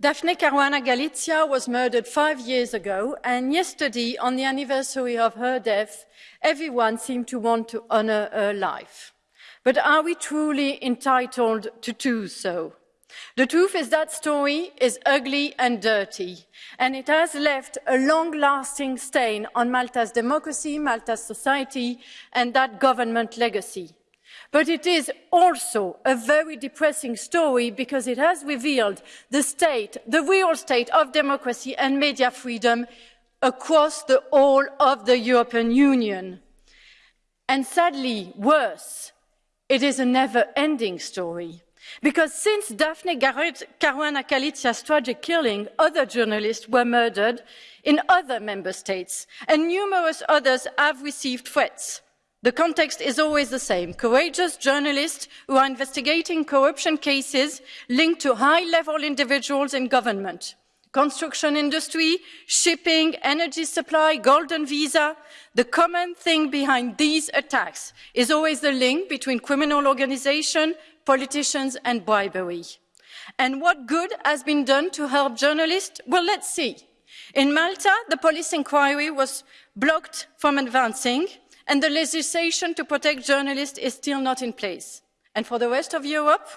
Daphne Caruana Galizia was murdered five years ago, and yesterday, on the anniversary of her death, everyone seemed to want to honor her life. But are we truly entitled to do so? The truth is that story is ugly and dirty, and it has left a long-lasting stain on Malta's democracy, Malta's society, and that government legacy. But it is also a very depressing story because it has revealed the state, the real state of democracy and media freedom across the whole of the European Union. And sadly, worse, it is a never-ending story. Because since Daphne Caruana Galizia's tragic killing, other journalists were murdered in other member states, and numerous others have received threats. The context is always the same. Courageous journalists who are investigating corruption cases linked to high-level individuals in government. Construction industry, shipping, energy supply, golden visa. The common thing behind these attacks is always the link between criminal organization, politicians and bribery. And what good has been done to help journalists? Well, let's see. In Malta, the police inquiry was blocked from advancing and the legislation to protect journalists is still not in place. And for the rest of Europe,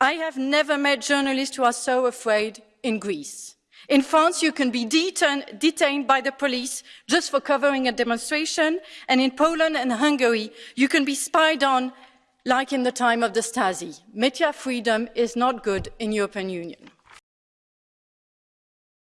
I have never met journalists who are so afraid in Greece. In France, you can be detain detained by the police just for covering a demonstration, and in Poland and Hungary, you can be spied on like in the time of the Stasi. Media freedom is not good in the European Union.